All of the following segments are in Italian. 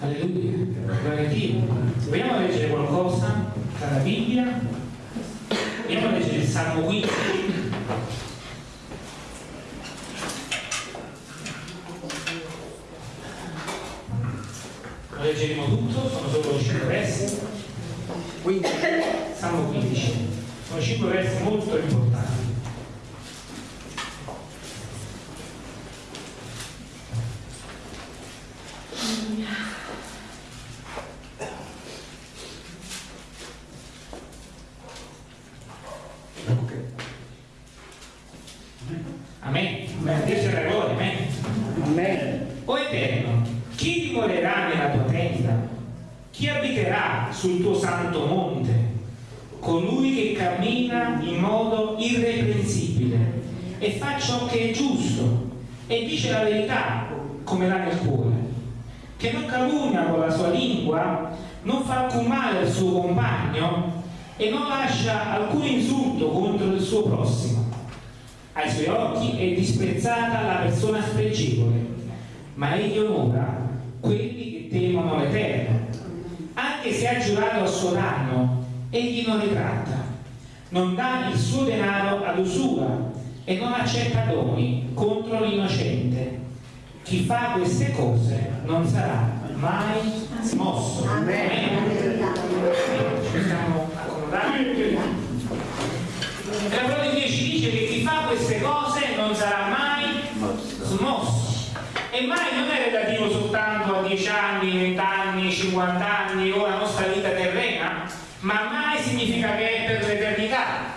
Alleluia, gloria a Dio. Vogliamo leggere qualcosa dalla Bibbia? Vogliamo leggere il Salmo 15? Lo leggeremo tutto, sono solo 5 versi. 15. Salmo 15. Sono 5 versi molto importanti. Amen. Dio sia la gloria, amen. Amen. O Eterno, chi dimorerà nella tua tenda? Chi abiterà sul tuo santo monte? Colui che cammina in modo irreprensibile e fa ciò che è giusto e dice la verità come l'ha nel cuore, che non calunnia con la sua lingua, non fa alcun male al suo compagno e non lascia alcun insulto contro il suo prossimo. Ai suoi occhi è disprezzata la persona spregevole, ma egli onora quelli che temono l'Eterno. Anche se ha giurato a suo danno, egli non ritratta. Non dà il suo denaro ad usura e non accetta doni contro l'innocente. Chi fa queste cose non sarà mai smosso. Amen. Ci stiamo accomodando. E la parola di Dio ci dice che chi fa queste cose non sarà mai smosso. E mai non è relativo soltanto a 10 anni, 20 anni, 50 anni o alla nostra vita terrena, ma mai significa che è per l'eternità.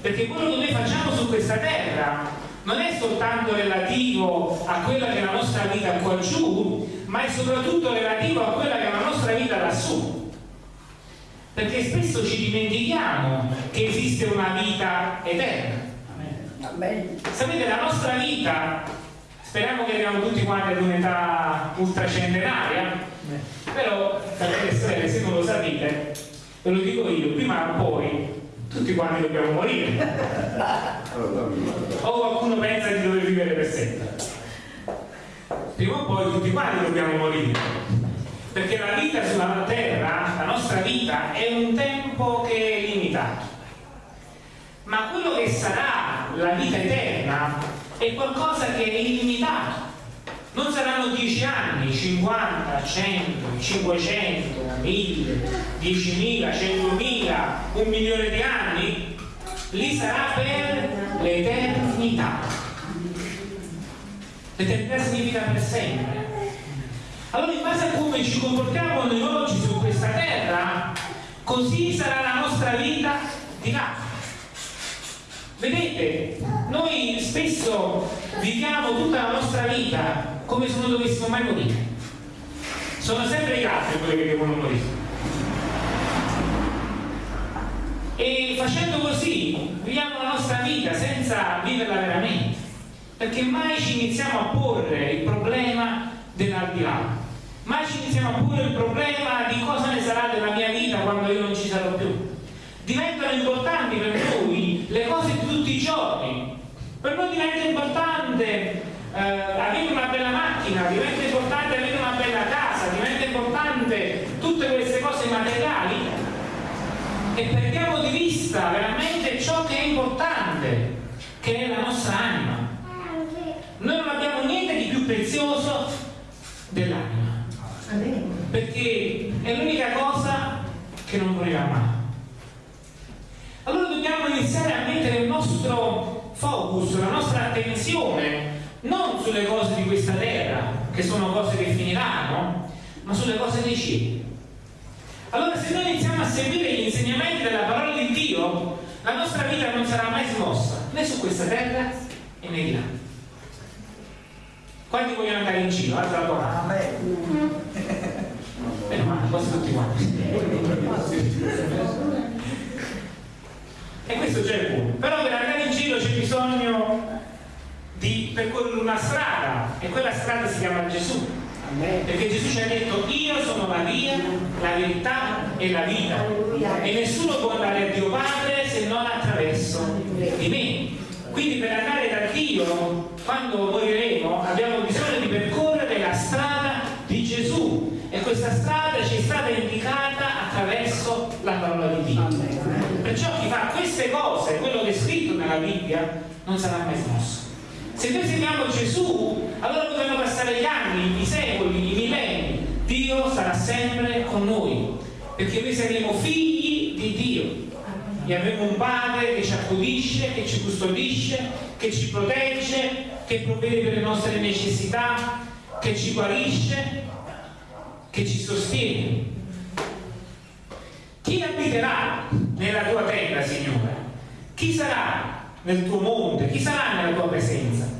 Perché quello che noi facciamo su questa terra non è soltanto relativo a quella che è la nostra vita qua giù, ma è soprattutto relativo a quella che è la nostra vita lassù. Perché spesso ci dimentichiamo che esiste una vita eterna. Amen. Sapete, la nostra vita, speriamo che arriviamo tutti quanti ad un'età ultracentenaria, però, fratelli e sorelle, se non lo sapete, ve lo dico io, prima o poi tutti quanti dobbiamo morire. O qualcuno pensa di dover vivere per sempre. Prima o poi tutti quanti dobbiamo morire. Perché la vita sulla terra, la nostra vita, è un tempo che è limitato. Ma quello che sarà la vita eterna è qualcosa che è illimitato. Non saranno 10 anni, 50, 100, 500, 1000, 10.000, 100.000, un milione di anni. Lì sarà per l'eternità. L'eternità significa per sempre. Allora in base a come ci comportiamo noi oggi su questa terra, così sarà la nostra vita di là. Vedete, noi spesso viviamo tutta la nostra vita come se non dovessimo mai morire. Sono sempre gli altri quelli che devono morire. E facendo così viviamo la nostra vita senza viverla veramente, perché mai ci iniziamo a porre il problema dell'aldilà, mai ci iniziamo a porre il problema di cosa ne sarà della mia vita quando io non ci sarò più. Diventano importanti per noi le cose di tutti i giorni. Per noi diventa importante eh, avere una bella macchina, diventa importante avere una bella casa, diventa importante tutte queste cose materiali e perdiamo di vista veramente ciò che è importante, che è la nostra anima. Noi non abbiamo niente di più prezioso dell'anima, perché è l'unica cosa che non morirà mai. Allora dobbiamo iniziare a mettere il nostro focus, la nostra attenzione non sulle cose di questa terra, che sono cose che finiranno, ma sulle cose dei cieli. Allora se noi iniziamo a seguire gli insegnamenti della parola di Dio, la nostra vita non sarà mai smossa, né su questa terra e né di là. Quanti vogliono andare in giro? Alza la tua mano. Meno male, quasi tutti quanti. E questo già è buono. Però per andare in giro c'è bisogno di percorrere una strada e quella strada si chiama Gesù. Perché Gesù ci ha detto io sono la via, la verità e la vita. E nessuno può andare a Dio Padre se non attraverso di me. Quindi per andare da Dio, quando moriremo, abbiamo bisogno di percorrere la strada di Gesù. questa strada ci è stata indicata attraverso la parola di Dio. Perciò chi fa queste cose, quello che è scritto nella Bibbia, non sarà mai smosso. Se noi seguiamo Gesù, allora potranno passare gli anni, i secoli, i millenni. Dio sarà sempre con noi, perché noi saremo figli di Dio. E avremo un Padre che ci accudisce, che ci custodisce, che ci protegge, che provvede per le nostre necessità, che ci guarisce, che ci sostiene. Chi abiterà nella tua terra, Signore? Chi sarà nel tuo monte? Chi sarà nella tua presenza?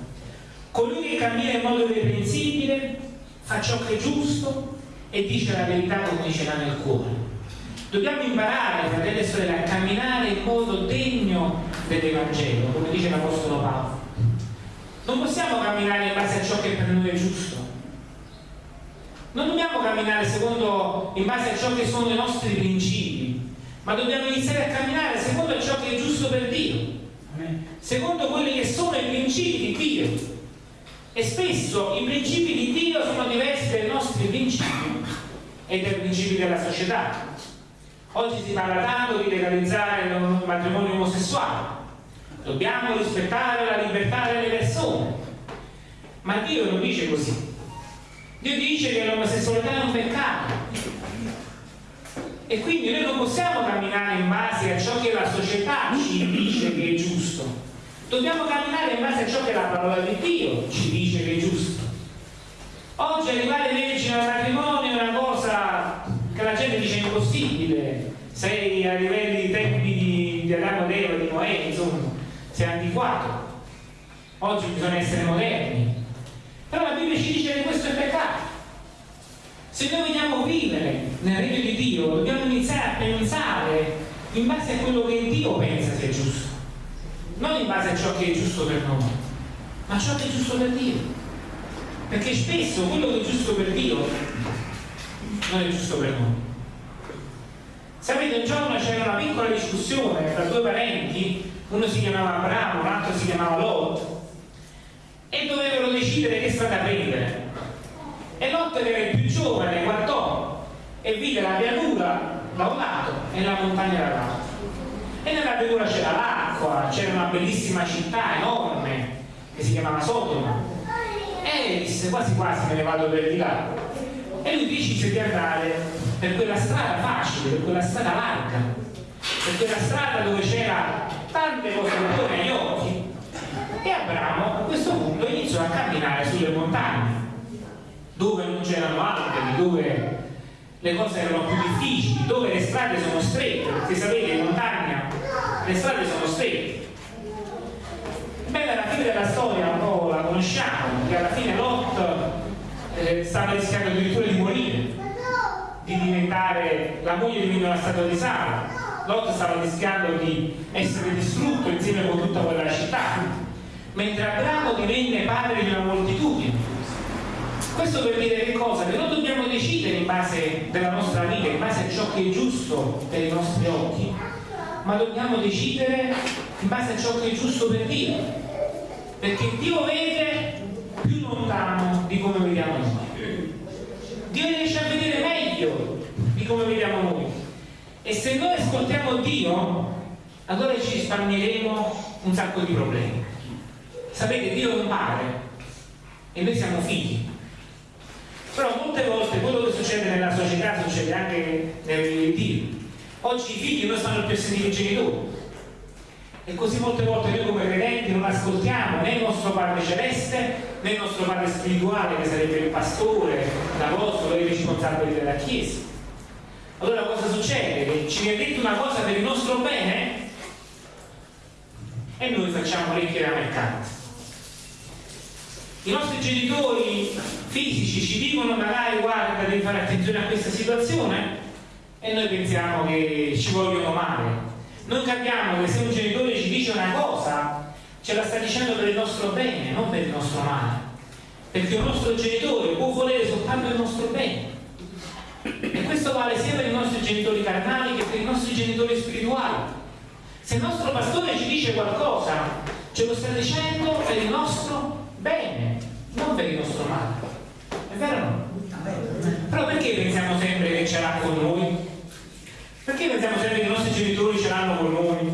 Colui che cammina in modo irreprensibile, fa ciò che è giusto e dice la verità come ce l'ha nel cuore. Dobbiamo imparare, fratelli e sorelle, a camminare in modo degno dell'Evangelo, come dice l'Apostolo Paolo. Non possiamo camminare in base a ciò che per noi è giusto. Non dobbiamo camminare secondo, in base a ciò che sono i nostri principi, ma dobbiamo iniziare a camminare secondo ciò che è giusto per Dio secondo quelli che sono i principi di Dio. E spesso i principi di Dio sono diversi dai nostri principi e dai principi della società. Oggi si parla tanto di legalizzare il matrimonio omosessuale. Dobbiamo rispettare la libertà delle persone. Ma Dio non dice così. Dio dice che l'omosessualità è un peccato. E quindi noi non possiamo camminare in base a ciò che la società ci dice che è giusto. Dobbiamo camminare in base a ciò che la parola di Dio ci dice che è giusto. Oggi arrivare vergine al matrimonio è una cosa che la gente dice impossibile. Sei a livelli di tempi di, di Adamo ed Eva, di Noè, insomma, sei antiquato. Oggi bisogna essere moderni. Però la Bibbia ci dice che questo è peccato. Se noi vogliamo vivere nel regno di Dio, dobbiamo iniziare a pensare in base a quello che Dio pensa sia giusto. Non in base a ciò che è giusto per noi, ma ciò che è giusto per Dio. Perché spesso quello che è giusto per Dio non è giusto per noi. Sapete, un giorno c'era una piccola discussione tra due parenti, uno si chiamava Abramo, l'altro si chiamava Lot, e dovevano decidere che strada prendere. E Lot era il più giovane, guardò e vide la pianura da un lato e la montagna dall'altro. E nella pianura c'era l'acqua, c'era una bellissima città enorme che si chiamava Sodoma. E disse quasi quasi me ne vado per di là. E lui decise di andare per quella strada facile, per quella strada larga, per quella strada dove c'era tante cose buone agli occhi. E Abramo a questo punto iniziò a camminare sulle montagne dove non c'erano alberi, dove le cose erano più difficili, dove le strade sono strette, perché sapete in montagna le strade sono strette. Bene, alla fine della storia un po' la conosciamo, che alla fine Lot eh, stava rischiando addirittura di morire, di diventare, la moglie diventa una statua di sale, Lot stava rischiando di essere distrutto insieme con tutta quella città, mentre Abramo divenne padre di una moltitudine questo per dire che cosa? Che non dobbiamo decidere in base della nostra vita, in base a ciò che è giusto per i nostri occhi, ma dobbiamo decidere in base a ciò che è giusto per Dio. Perché Dio vede più lontano di come vediamo noi. Dio riesce a vedere meglio di come vediamo noi. E se noi ascoltiamo Dio, allora ci risparmieremo un sacco di problemi. Sapete, Dio è un padre e noi siamo figli. Però molte volte quello che succede nella società succede anche nel Dio. Oggi i figli non stanno più a sentire i genitori. E così molte volte noi come credenti non ascoltiamo né il nostro Padre Celeste né il nostro Padre Spirituale che sarebbe il pastore, l'apostolo e i responsabili della Chiesa. Allora cosa succede? Che ci viene detto una cosa per il nostro bene e noi facciamo orecchie da mercante. I nostri genitori fisici ci dicono magari guarda devi fare attenzione a questa situazione e noi pensiamo che ci vogliono male. Noi capiamo che se un genitore ci dice una cosa ce la sta dicendo per il nostro bene, non per il nostro male. Perché un nostro genitore può volere soltanto il nostro bene. E questo vale sia per i nostri genitori carnali che per i nostri genitori spirituali. Se il nostro pastore ci dice qualcosa, ce lo sta dicendo per il nostro bene, non per il nostro male. È vero o no? Però perché pensiamo sempre che ce l'ha con noi? Perché pensiamo sempre che i nostri genitori ce l'hanno con noi?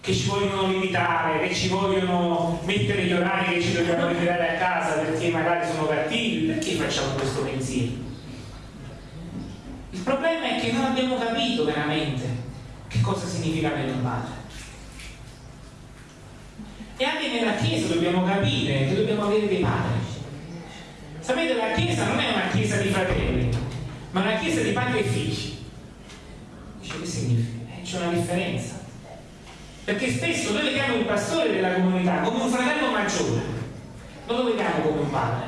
Che ci vogliono limitare, che ci vogliono mettere gli orari che ci dobbiamo ritirare a casa perché magari sono cattivi? Perché facciamo questo pensiero? Il problema è che non abbiamo capito veramente che cosa significa avere un padre. E anche nella Chiesa dobbiamo capire che dobbiamo avere dei padri. Sapete, la Chiesa non è una Chiesa di fratelli, ma una Chiesa di padri e figli. Dice che significa? Eh, c'è una differenza. Perché spesso noi vediamo il pastore della comunità come un fratello maggiore, non lo vediamo come un padre.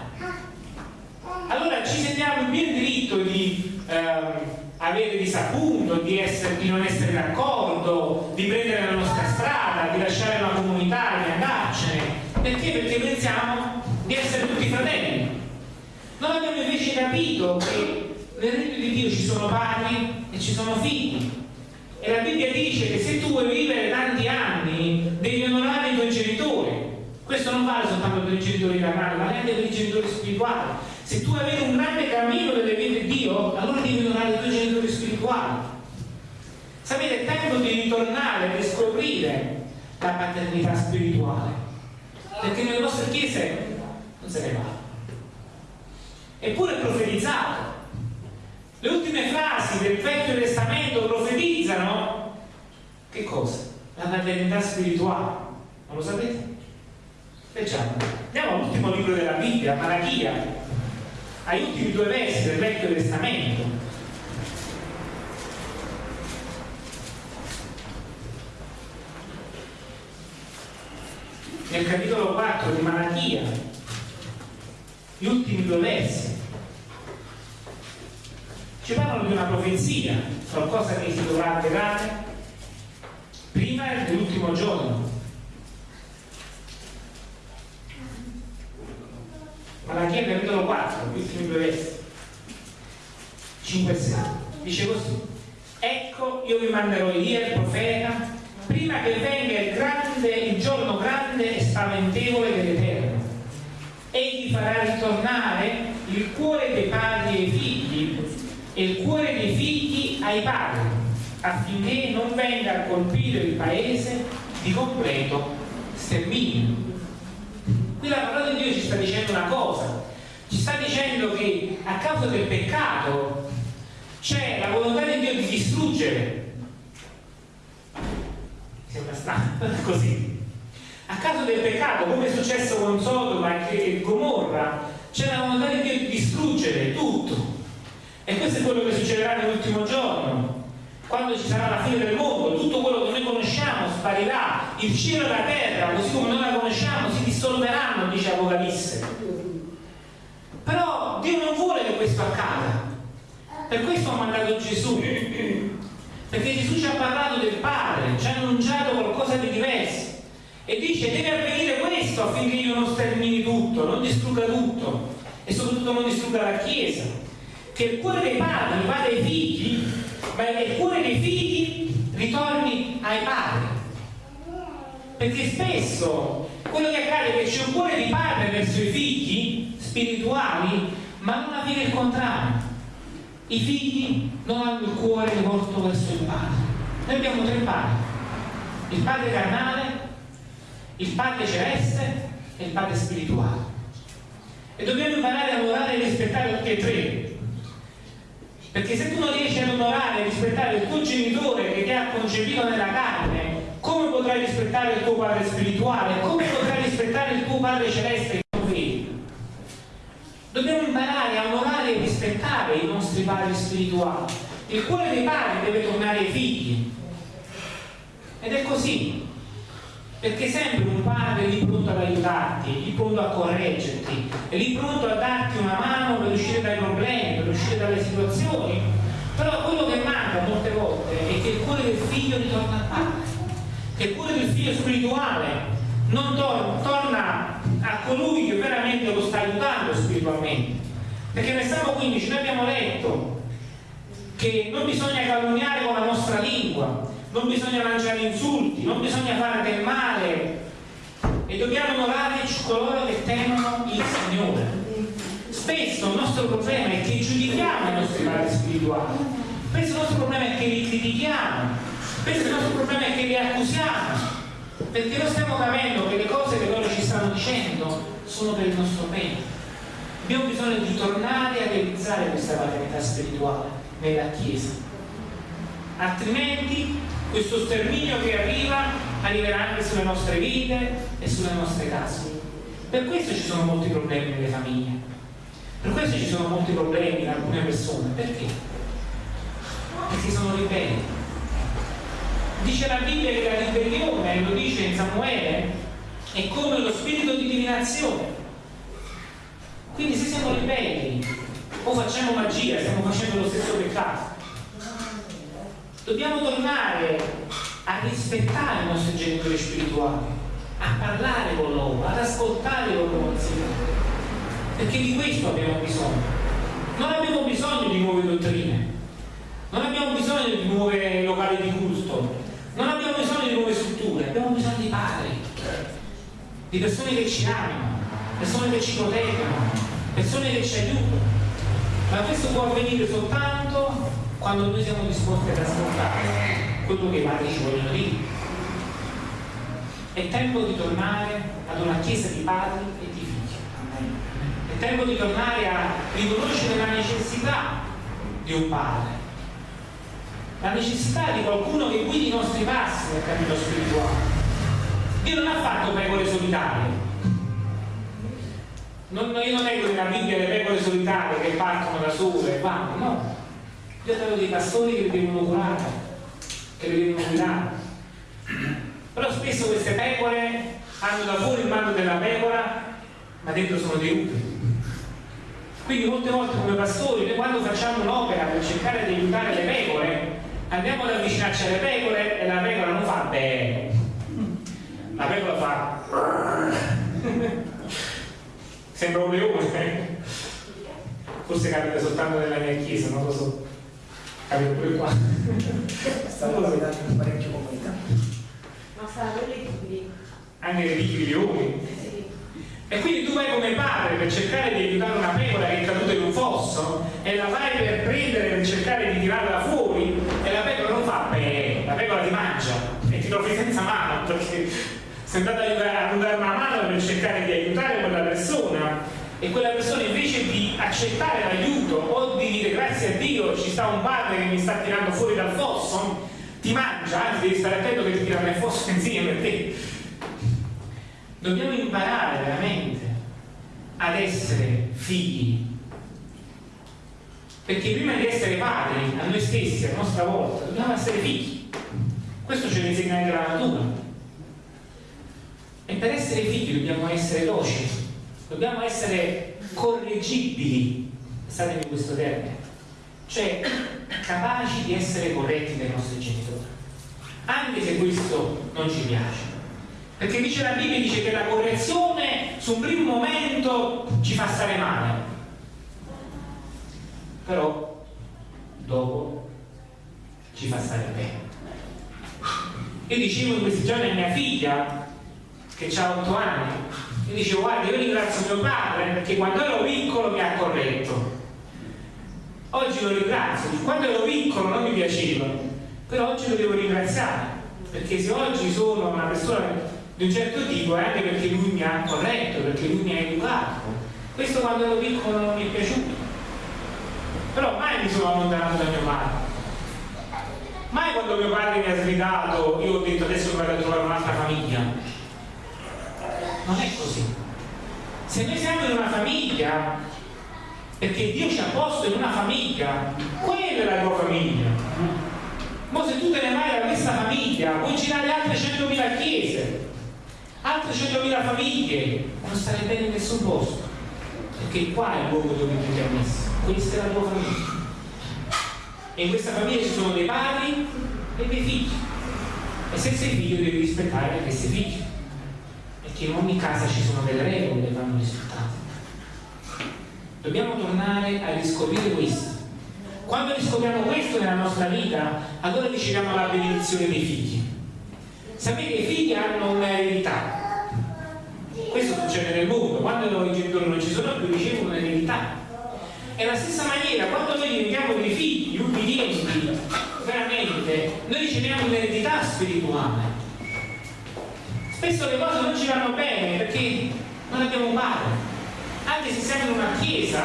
Allora ci sentiamo in pieno diritto di ehm, avere disappunto, di, essere, di, non essere d'accordo, di prendere la nostra strada, di lasciare una comunità, di andarcene. Perché? Perché pensiamo di essere tutti fratelli. Non abbiamo invece capito che nel regno di Dio ci sono padri e ci sono figli. E la Bibbia dice che se tu vuoi vivere tanti anni devi onorare i tuoi genitori. Questo non vale soltanto per i genitori carnali, ma anche per i genitori spirituali. Se tu avere un grande cammino delle vie di Dio, allora devi onorare i tuoi genitori spirituali. Sapete, è tempo di ritornare a riscoprire la paternità spirituale. Perché nelle nostre chiese non se ne va. Eppure è profetizzato. Le ultime frasi del Vecchio Testamento profetizzano che cosa? La paternità spirituale. Non lo sapete? Leggiamo. Andiamo all'ultimo libro della Bibbia, Malachia, agli ultimi due versi del Vecchio Testamento. Nel capitolo 4 di Malachia, gli ultimi due versi ci parlano di una profezia, qualcosa che si dovrà avverare prima dell'ultimo giorno. Malachia capitolo 4, gli ultimi due versi, 5 e 6, dice così, ecco io vi manderò Elia il profeta prima che venga il, grande, il giorno grande e spaventevole dell'Eterno. Egli farà ritornare il cuore dei padri ai figli e il cuore dei figli ai padri, affinché non venga a colpire il paese di completo sterminio. Qui la parola di Dio ci sta dicendo una cosa, ci sta dicendo che a causa del peccato c'è la volontà di Dio di distruggere. Sembra strano, così. A causa del peccato, come è successo con Sodoma e Gomorra, c'è la volontà di Dio di distruggere tutto. E questo è quello che succederà nell'ultimo giorno, quando ci sarà la fine del mondo, tutto quello che noi conosciamo sparirà, il cielo e la terra, così come noi la conosciamo, si dissolveranno, dice Apocalisse. Però Dio non vuole che questo accada. Per questo ha mandato Gesù. Perché Gesù ci ha parlato del Padre, ci ha annunciato qualcosa di diverso. E dice deve avvenire questo affinché io non stermini tutto, non distrugga tutto e soprattutto non distrugga la Chiesa. Che il cuore dei padri vada ai figli, ma il cuore dei figli ritorni ai padri. Perché spesso quello che accade è che c'è un cuore di padre verso i figli spirituali, ma non avviene il contrario. I figli non hanno il cuore rivolto verso il padre. Noi abbiamo tre padri. Il padre carnale, il padre celeste e il padre spirituale. E dobbiamo imparare a onorare e rispettare tutti e tre. Perché se tu non riesci ad onorare e rispettare il tuo genitore che ti ha concepito nella carne, come potrai rispettare il tuo padre spirituale? Come potrai rispettare il tuo padre celeste che non vedi? Dobbiamo imparare a onorare e rispettare i nostri padri spirituali. Il cuore dei padri deve tornare ai figli. Ed è così. Perché sempre un padre è lì pronto ad aiutarti, lì pronto a correggerti, è lì pronto a darti una mano per uscire dai problemi, dalle situazioni. Però quello che manca molte volte è che il cuore del figlio ritorna al padre, che il cuore del figlio spirituale non tor- torna a colui che veramente lo sta aiutando spiritualmente. Perché nel Salmo 15 noi abbiamo letto che non bisogna calunniare con la nostra lingua, non bisogna lanciare insulti, non bisogna fare del male e dobbiamo onorare coloro che temono il Signore. Spesso il nostro problema è che giudichiamo i nostri padri spirituali, spesso il nostro problema è che li critichiamo, spesso il nostro problema è che li accusiamo, perché non stiamo capendo che le cose che loro ci stanno dicendo sono per il nostro bene. Abbiamo bisogno di tornare a realizzare questa paternità spirituale nella Chiesa. Altrimenti questo sterminio che arriva arriverà anche sulle nostre vite e sulle nostre case. Per questo ci sono molti problemi nelle famiglie. Per questo ci sono molti problemi in alcune persone. Perché? Perché sono ribelli. Dice la Bibbia che la ribellione, lo dice in Samuele, è come lo spirito di divinazione. Quindi se siamo ribelli o facciamo magia, stiamo facendo lo stesso peccato. Dobbiamo tornare a rispettare i nostri genitori spirituali a parlare con loro, ad ascoltare loro consigli. Perché di questo abbiamo bisogno. Non abbiamo bisogno di nuove dottrine, non abbiamo bisogno di nuovi locali di culto, non abbiamo bisogno di nuove strutture, abbiamo bisogno di padri, di persone che ci amano, persone che ci proteggono, persone che ci aiutano. Ma questo può avvenire soltanto quando noi siamo disposti ad ascoltare quello che i padri ci vogliono dire. È tempo di tornare ad una chiesa di padri e di figli. È tempo di tornare a riconoscere la necessità di un padre, la necessità di qualcuno che guidi i nostri passi nel cammino spirituale. Dio non ha fatto pecore solitarie. Non, io non leggo nella Bibbia le pecore solitarie che partono da sole e vanno, no. Io avevo dei pastori che li devono curare, che li devono guidare però spesso queste pecore hanno da fuori il mando della pecora, ma dentro sono dei lupi. Quindi molte volte come pastori, noi quando facciamo un'opera per cercare di aiutare le pecore, andiamo ad avvicinarci alle pecore e la pecora non fa bene. La pecora fa... Sembra un leone. Forse capita soltanto nella mia chiesa, non lo so. Capita pure qua. Stanno capitando parecchio comunità saranno liquidi. Anche i liquidi Sì. E quindi tu vai come padre per cercare di aiutare una pecora che è caduta in un fosso e la vai per prendere per cercare di tirarla fuori e la pecora non fa bene, la pecora ti mangia e ti trovi senza mano perché sei andato a dare una mano per cercare di aiutare quella persona e quella persona invece di accettare l'aiuto o di dire grazie a Dio ci sta un padre che mi sta tirando fuori dal fosso ti mangia, anzi devi stare attento che ti tira nel fosso insieme a te. Dobbiamo imparare veramente ad essere figli. Perché prima di essere padri a noi stessi, a nostra volta, dobbiamo essere figli. Questo ce lo insegna anche la natura. E per essere figli dobbiamo essere docili, dobbiamo essere correggibili, statemi questo termine, cioè capaci di essere corretti dai nostri genitori, anche se questo non ci piace. Perché dice la Bibbia dice che la correzione su un primo momento ci fa stare male, però dopo ci fa stare bene. Io dicevo in questi giorni a mia figlia, che ha otto anni, io dicevo guarda io ringrazio mio padre perché quando ero piccolo mi ha corretto Oggi lo ringrazio, quando ero piccolo non mi piaceva, però oggi lo devo ringraziare, perché se oggi sono una persona di un certo tipo è anche perché lui mi ha corretto, perché lui mi ha educato. Questo quando ero piccolo non mi è piaciuto. Però mai mi sono allontanato da mio padre. Mai quando mio padre mi ha sgridato io ho detto adesso vado a trovare un'altra famiglia. Non è così. Se noi siamo in una famiglia perché Dio ci ha posto in una famiglia, quella è la tua famiglia. Ma se tu te ne vai da questa famiglia, puoi girare altre 100.000 chiese, altre 100.000 famiglie, non stare bene in nessun posto, perché qua è il luogo dove Dio ti ha messo, questa è la tua famiglia. E in questa famiglia ci sono dei padri e dei figli. E se sei figlio devi rispettare anche questi figli, perché in ogni casa ci sono delle regole che vanno rispettate. Dobbiamo tornare a riscoprire questo. Quando riscopriamo questo nella nostra vita, allora riceviamo la benedizione dei figli. Sapete i figli hanno un'eredità. Questo succede nel mondo, quando i genitori non ci sono più ricevono un'eredità. E la stessa maniera, quando noi diventiamo dei figli ubbidienti, veramente, noi riceviamo un'eredità spirituale. Spesso le cose non ci vanno bene perché non abbiamo un padre, anche se siamo in una chiesa,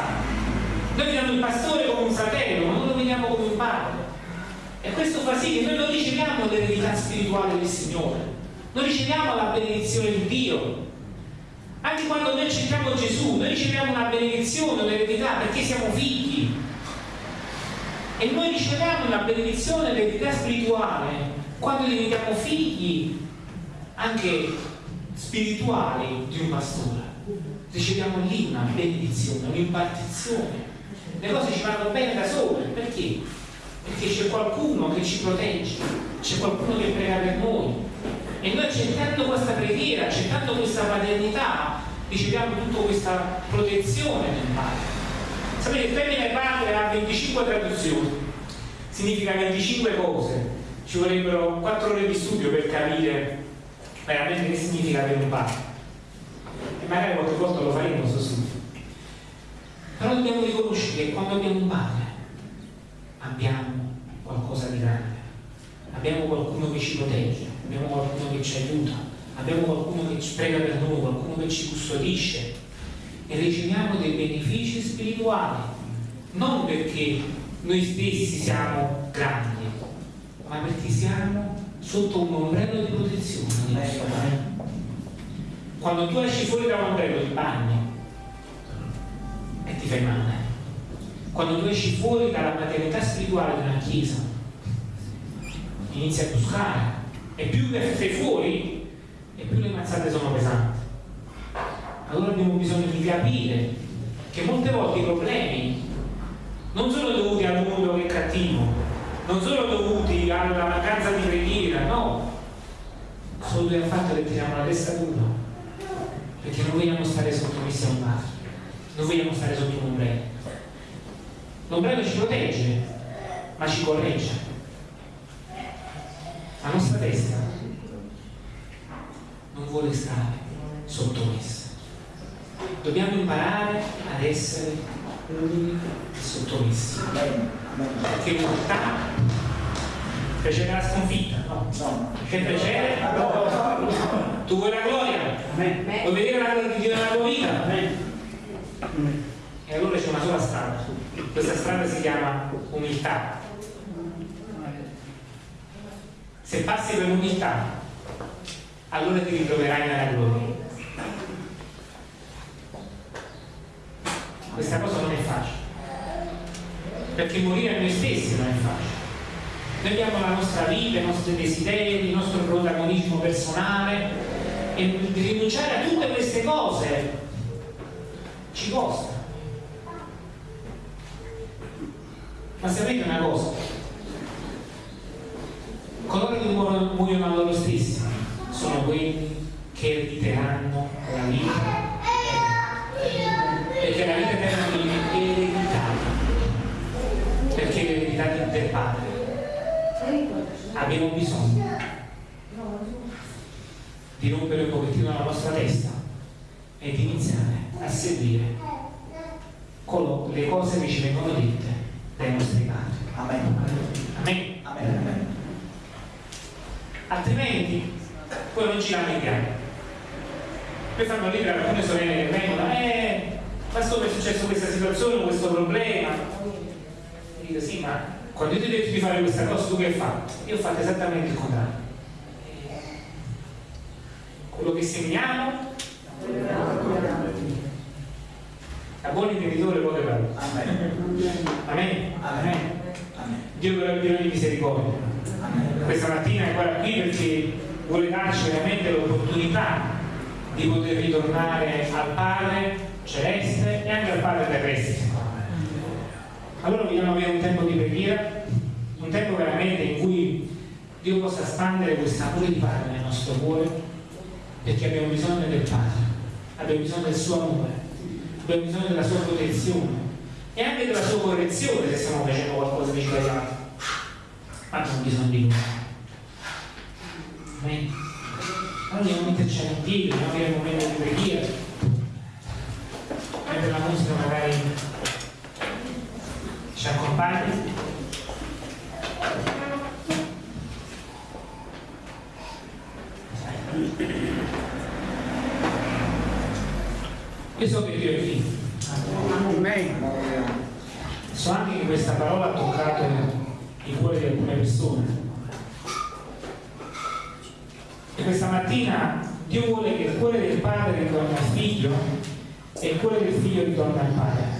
noi vediamo il pastore come un fratello, ma non lo vediamo come un padre. E questo fa sì che noi non riceviamo l'eredità spirituale del Signore, non riceviamo la benedizione di Dio. Anche quando noi accettamos Gesù, noi riceviamo una benedizione, un'eredità perché siamo figli. E noi riceviamo una benedizione, l'eredità spirituale quando diventiamo figli anche spirituali di un pastore. Riceviamo lì una benedizione, un'impartizione. Le cose ci vanno bene da sole, perché? Perché c'è qualcuno che ci protegge, c'è qualcuno che prega per noi. E noi accettando questa preghiera, accettando questa paternità, riceviamo tutta questa protezione del Padre. Sapete, il termine padre ha 25 traduzioni, significa 25 cose. Ci vorrebbero 4 ore di studio per capire veramente che significa avere un padre. E magari qualche volta lo faremo questo studio. Però dobbiamo riconoscere che quando abbiamo un padre abbiamo qualcosa di grande, abbiamo qualcuno che ci protegge, abbiamo qualcuno che ci aiuta, abbiamo qualcuno che ci prega per noi, qualcuno che ci custodisce. E riceviamo dei benefici spirituali, non perché noi stessi siamo grandi, ma perché siamo sotto un ombrello di protezione di. Quando tu esci fuori da un ombrello di bagno e ti fai male, quando tu esci fuori dalla maternità spirituale di una chiesa, inizi a buscare e più sei fuori e più le mazzate sono pesanti. Allora abbiamo bisogno di capire che molte volte i problemi non sono dovuti al mondo che è cattivo, non sono dovuti alla mancanza di preghiera, no, sono dovuti al fatto che teniamo la testa dura, perché non vogliamo stare sottomessi a un padre, non vogliamo stare sotto un ombrello. L'ombrello ci protegge, ma ci corregge. La nostra testa non vuole stare sottomessa. Dobbiamo imparare ad essere umili e sottomessi. Perché l'umiltà precede la sconfitta, no? Che precede? Tu vuoi la gloria? Vuoi vedere la gloria di Dio nella tua vita? E allora c'è una sola strada. Questa strada si chiama umiltà. Se passi per l'umiltà, allora ti ritroverai nella gloria. Questa cosa non è facile, perché morire a noi stessi non è facile. Noi abbiamo la nostra vita, i nostri desideri, il nostro protagonismo personale e rinunciare a tutte queste cose ci costa. Ma sapete una cosa? Coloro che muoiono a loro stessi. Sono quelli che erediteranno la vita perché la vita eterna viene ereditata perché è l'eredità del Padre. Abbiamo bisogno di rompere un pochettino la nostra testa e di iniziare a seguire le cose che ci vengono dette dai nostri padri Amen. Amen. Amen. altrimenti poi non ci lamentiamo poi fanno ridere alcune sorelle che vengono eh pastore è successo questa situazione questo problema e dico sì ma quando io ti ho detto di fare questa cosa tu che hai fatto? io ho fatto esattamente il contrario quello che seminiamo da buon intenditore poche parole Amen. Amen. Amen. Dio è pieno di misericordia questa mattina è ancora qui perché vuole darci veramente l'opportunità di poter ritornare al Padre celeste e anche al Padre terrestre. Allora vogliamo avere un tempo di preghiera, un tempo veramente in cui Dio possa spandere questo amore di Padre nel nostro cuore, perché abbiamo bisogno del Padre, abbiamo bisogno del suo amore, abbiamo bisogno della sua protezione e anche della sua correzione se stiamo facendo qualcosa di sbagliato. Ma abbiamo bisogno di lui. Amen. Allora dobbiamo metterci in piedi, dobbiamo avere un momento di preghiera. Mentre la musica magari ci accompagna. Io so che Dio è figlio. So anche che questa parola ha toccato il cuore di alcune persone. E questa mattina Dio vuole che il cuore del padre ritorni al figlio e il cuore del figlio ritorni al padre.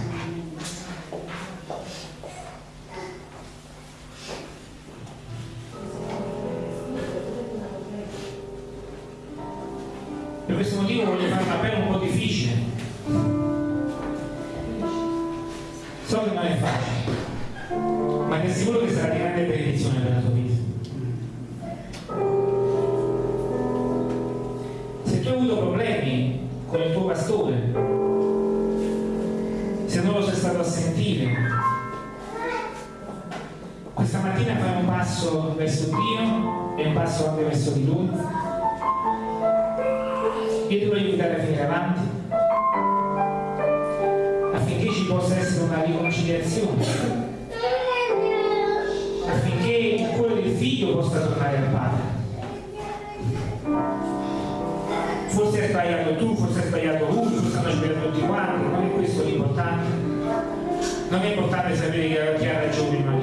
E anche verso di Lui. Io ti invitare a finire avanti affinché ci possa essere una riconciliazione, affinché il cuore del figlio possa tornare al padre. Forse hai sbagliato tu, forse hai sbagliato lui, forse hanno sbagliato tutti quanti, non è questo l'importante. Non è importante sapere chi ha, ragione in una